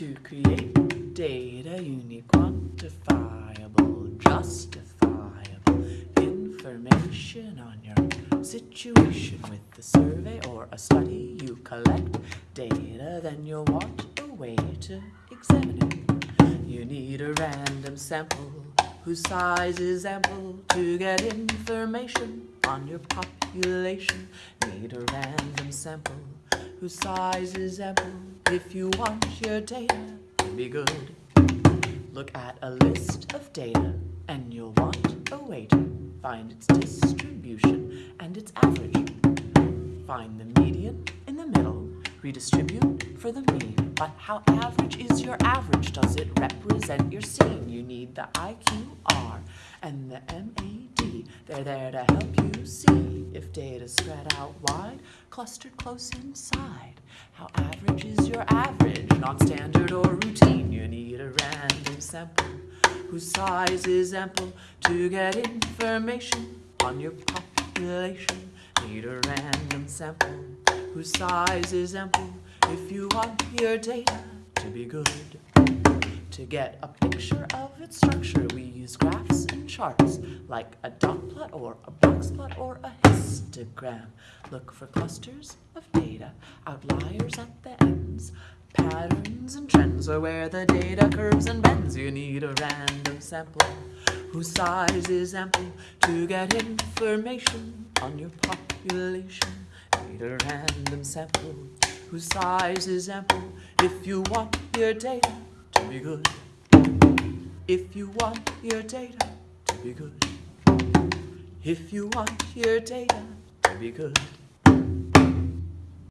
To create data, you need quantifiable, justifiable information on your situation with the survey or a study. You collect data, then you'll want a way to examine it. You need a random sample whose size is ample to get information on your population. Need a random sample whose size is ample if you want your data to be good. Look at a list of data and you'll want a way to find its distribution and its average. Find the median redistribute for the mean. But how average is your average? Does it represent your scene? You need the IQR and the MAD. They're there to help you see if data spread out wide, clustered close inside. How average is your average? Not standard or routine? You need a random sample whose size is ample to get information on your population. Need a random sample whose size is ample if you want your data to be good. To get a picture of its structure, we use graphs and charts, like a dot plot or a box plot or a histogram. Look for clusters of data, outliers at are where the data curves and bends. You need a random sample whose size is ample to get information on your population. Need a random sample whose size is ample if you want your data to be good. If you want your data to be good. If you want your data to be good.